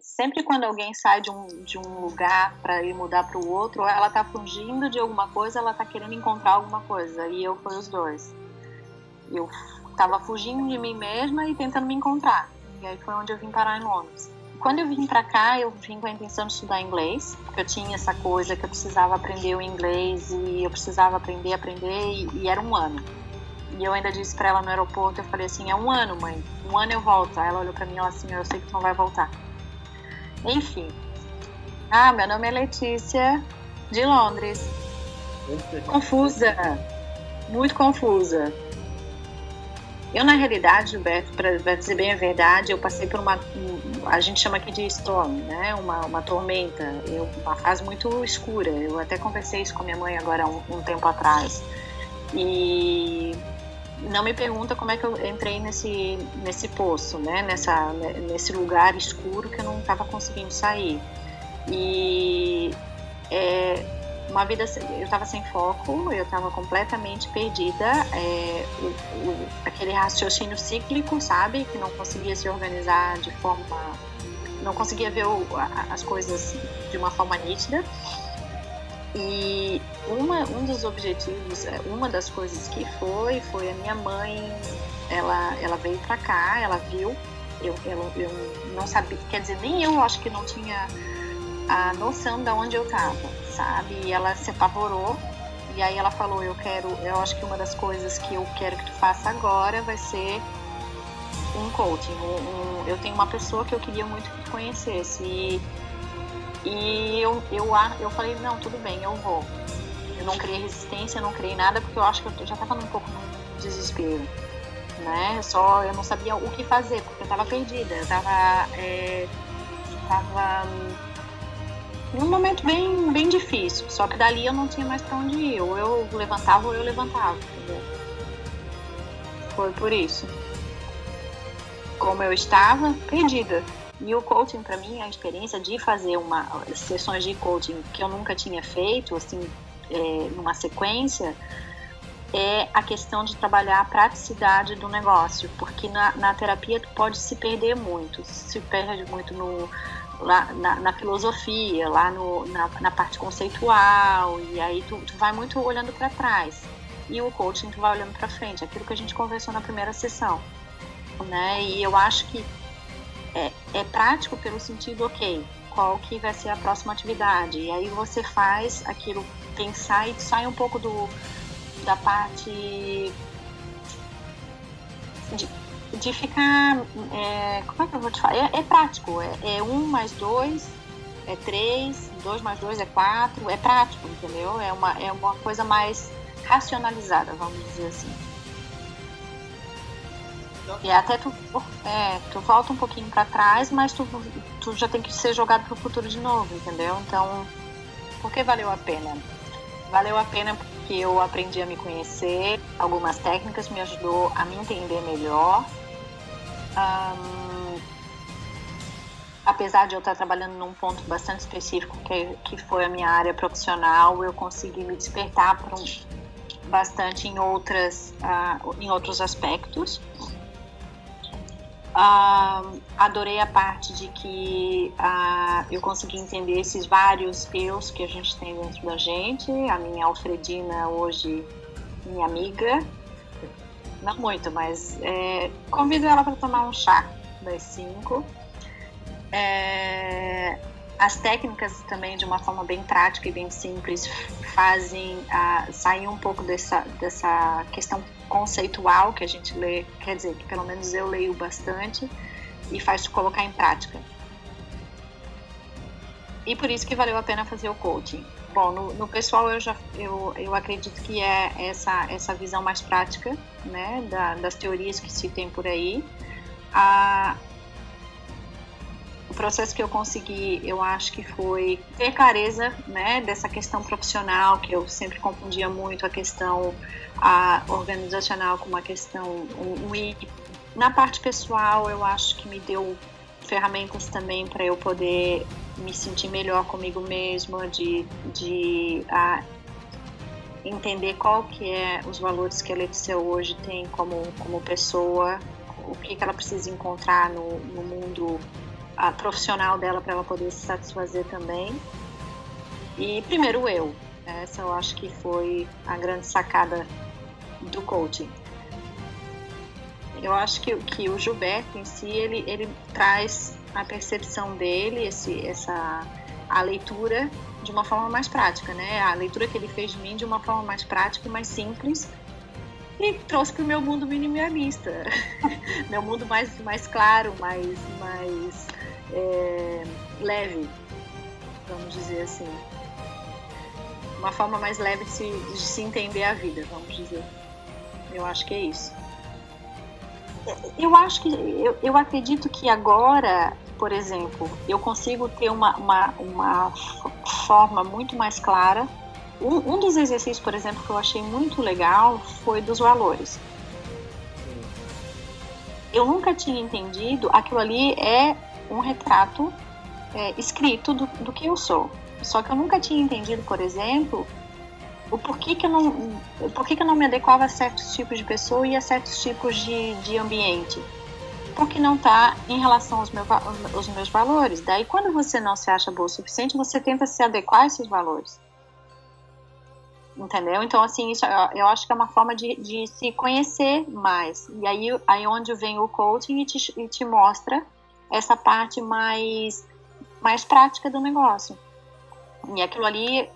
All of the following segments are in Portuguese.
sempre quando alguém sai de um, de um lugar para ir mudar para o outro, ou ela tá fugindo de alguma coisa, ela tá querendo encontrar alguma coisa. E eu fui os dois. Eu tava fugindo de mim mesma e tentando me encontrar. E aí foi onde eu vim parar em Londres. Quando eu vim para cá, eu vim com a intenção de estudar inglês, porque eu tinha essa coisa que eu precisava aprender o inglês e eu precisava aprender, aprender, e, e era um ano. E eu ainda disse para ela no aeroporto, eu falei assim, é um ano, mãe, um ano eu volto. Aí ela olhou para mim e ela assim, eu sei que tu não vai voltar. Enfim. Ah, meu nome é Letícia, de Londres. Confusa, muito confusa. Eu, na realidade, Gilberto, para dizer bem a verdade, eu passei por uma. A gente chama aqui de storm, né? Uma, uma tormenta, eu, uma fase muito escura. Eu até conversei isso com minha mãe agora um, um tempo atrás. E não me pergunta como é que eu entrei nesse, nesse poço, né? Nessa, nesse lugar escuro que eu não estava conseguindo sair. E é, uma vida eu estava sem foco, eu estava completamente perdida, é, o, o, aquele raciocínio cíclico, sabe, que não conseguia se organizar de forma, não conseguia ver o, as coisas de uma forma nítida. E uma, um dos objetivos, é, uma das coisas que foi, foi a minha mãe, ela, ela veio para cá, ela viu, eu, eu, eu não sabia, quer dizer, nem eu acho que não tinha a noção de onde eu estava, sabe? E ela se apavorou e aí ela falou, eu quero, eu acho que uma das coisas que eu quero que tu faça agora vai ser um coaching. Um, um, eu tenho uma pessoa que eu queria muito que conhecesse e e eu, eu, eu falei, não, tudo bem, eu vou. Eu não criei resistência, não criei nada, porque eu acho que eu já estava um pouco no desespero. Né? Só eu não sabia o que fazer, porque eu estava perdida. Eu estava é, tava num momento bem, bem difícil. Só que dali eu não tinha mais para onde ir. Ou eu levantava ou eu levantava. Foi por isso. Como eu estava, perdida. E o coaching, para mim, a experiência de fazer uma sessões de coaching que eu nunca tinha feito, assim, é, numa sequência, é a questão de trabalhar a praticidade do negócio, porque na, na terapia tu pode se perder muito, se perde muito no, lá, na, na filosofia, lá no, na, na, parte conceitual, e aí tu, tu vai muito olhando para trás. E o coaching tu vai olhando para frente, aquilo que a gente conversou na primeira sessão. Né? E eu acho que é, prático pelo sentido, ok, qual que vai ser a próxima atividade? E aí você faz aquilo, pensar e sai um pouco do, da parte de, de ficar. É, como é que eu vou te falar? É, é prático, é, é, um mais dois, é três, dois mais dois é quatro, é prático, entendeu? É uma, é uma coisa mais racionalizada, vamos dizer assim. E até tu, é, tu volta um pouquinho para trás, mas tu, tu já tem que ser jogado pro futuro de novo, entendeu? Então, por que valeu a pena? Valeu a pena porque eu aprendi a me conhecer, algumas técnicas me ajudou a me entender melhor. Um, apesar de eu estar trabalhando num ponto bastante específico, que, que foi a minha área profissional, eu consegui me despertar um, bastante em, outras, uh, em outros aspectos. Uh, adorei a parte de que uh, eu consegui entender esses vários eus que a gente tem dentro da gente. A minha Alfredina, hoje, minha amiga. Não muito, mas é, convido ela para tomar um chá das cinco. É, as técnicas também, de uma forma bem prática e bem simples, fazem uh, sair um pouco dessa, dessa questão conceitual que a gente lê, quer dizer, que pelo menos eu leio bastante, e faz te colocar em prática. E por isso que valeu a pena fazer o coaching. Bom, no, no pessoal eu já eu, eu acredito que é essa essa visão mais prática, né, da, das teorias que se tem por aí. A, o processo que eu consegui, eu acho que foi ter clareza, né, dessa questão profissional que eu sempre confundia muito a questão a organizacional com uma questão um, um, na parte pessoal, eu acho que me deu ferramentas também para eu poder me sentir melhor comigo mesma, de, de a, entender qual que é os valores que a Letícia hoje tem como, como pessoa, o que, que ela precisa encontrar no, no mundo a profissional dela para ela poder se satisfazer também. E primeiro eu. Essa eu acho que foi a grande sacada do coaching. Eu acho que, que o Gilberto em si, ele, ele traz a percepção dele, esse, essa, a leitura de uma forma mais prática, né? A leitura que ele fez de mim de uma forma mais prática e mais simples e trouxe para o meu mundo minimalista, meu mundo mais, mais claro, mais, mais é, leve, vamos dizer assim. Uma forma mais leve de se, de se entender a vida, vamos dizer. Eu acho que é isso. Eu acho que, eu, eu acredito que agora, por exemplo, eu consigo ter uma, uma, uma forma muito mais clara. Um, um dos exercícios, por exemplo, que eu achei muito legal foi dos valores. Eu nunca tinha entendido, aquilo ali é um retrato é, escrito do, do que eu sou. Só que eu nunca tinha entendido, por exemplo, o porquê que eu não, porquê que eu não me adequava a certos tipos de pessoa e a certos tipos de, de ambiente. Porque não está em relação aos, meus aos meus valores. Daí, quando você não se acha boa o suficiente, você tenta se adequar a esses valores. Entendeu? Então, assim, isso eu acho que é uma forma de, de se conhecer mais. E aí, aí onde vem o coaching e te, e te mostra essa parte mais, mais prática do negócio. E aquilo ali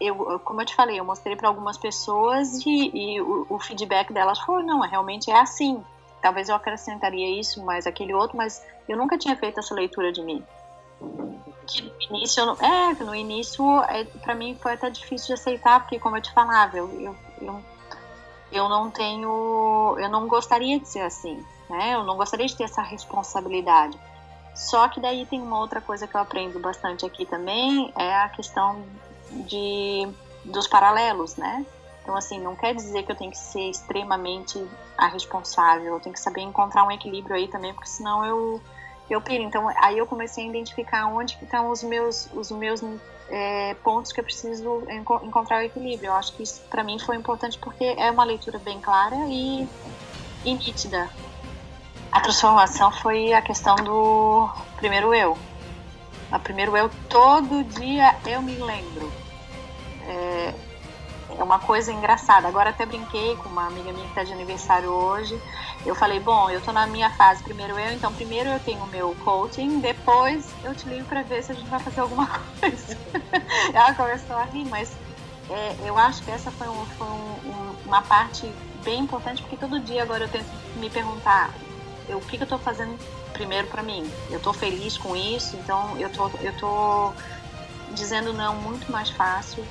eu, como eu te falei, eu mostrei para algumas pessoas e, e o, o, feedback delas foi, não, realmente é assim. Talvez eu acrescentaria isso, mas aquele outro, mas eu nunca tinha feito essa leitura de mim. Que no início, é, no início, é, para mim foi até difícil de aceitar, porque como eu te falava, eu, eu, eu, eu não tenho, eu não gostaria de ser assim, né? Eu não gostaria de ter essa responsabilidade. Só que daí tem uma outra coisa que eu aprendo bastante aqui também, é a questão de dos paralelos, né? Então, assim, não quer dizer que eu tenho que ser extremamente a responsável, eu tenho que saber encontrar um equilíbrio aí também, porque senão eu, eu piro. Então, aí eu comecei a identificar onde que estão os meus, os meus é, pontos que eu preciso enco encontrar o equilíbrio. Eu acho que isso, para mim, foi importante porque é uma leitura bem clara e, e nítida. A transformação foi a questão do primeiro eu, a primeiro eu, todo dia eu me lembro. É, é uma coisa engraçada. Agora até brinquei com uma amiga minha que está de aniversário hoje. Eu falei, bom, eu estou na minha fase primeiro eu, então primeiro eu tenho o meu coaching, depois eu te ligo para ver se a gente vai fazer alguma coisa. Ela começou a rir, mas é, eu acho que essa foi, um, foi um, um, uma parte bem importante, porque todo dia agora eu tento me perguntar eu, o que, que eu estou fazendo primeiro para mim. Eu estou feliz com isso, então eu tô, eu tô dizendo não muito mais fácil,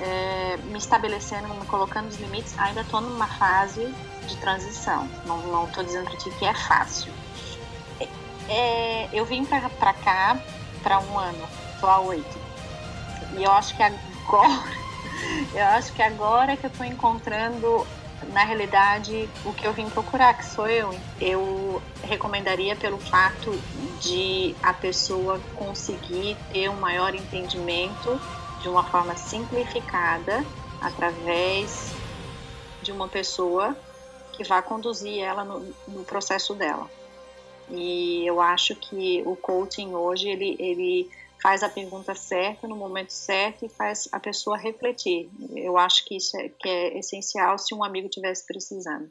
é, me estabelecendo, me colocando os limites. Ainda estou numa fase de transição. Não estou dizendo para ti que é fácil. É, é eu vim para cá para um ano, estou há oito. E eu acho que agora, eu acho que agora que eu estou encontrando na realidade, o que eu vim procurar, que sou eu, eu recomendaria pelo fato de a pessoa conseguir ter um maior entendimento de uma forma simplificada através de uma pessoa que vai conduzir ela no, no processo dela. E eu acho que o coaching hoje ele, ele faz a pergunta certa no momento certo e faz a pessoa refletir. Eu acho que isso é, que é essencial se um amigo tivesse precisando.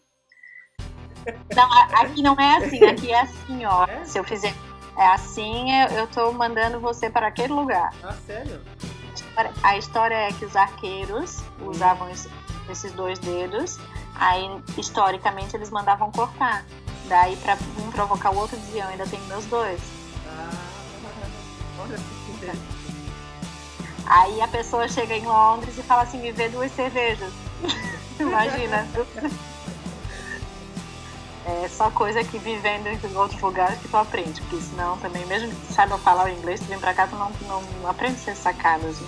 Não, aqui não é assim, aqui é assim, ó. É? Se eu fizer é assim, eu estou mandando você para aquele lugar. Ah, sério? A história é que os arqueiros usavam esses dois dedos, aí historicamente eles mandavam cortar. Daí para um provocar o outro diziam, ainda tem meus dois. Ah, olha Aí a pessoa chega em Londres e fala assim, me vê duas cervejas. Imagina. É só coisa que vivendo em outros lugares que tu aprende, porque senão também, mesmo que tu saiba falar o inglês, tu vem pra cá, tu não, não aprende a ser sacado, assim.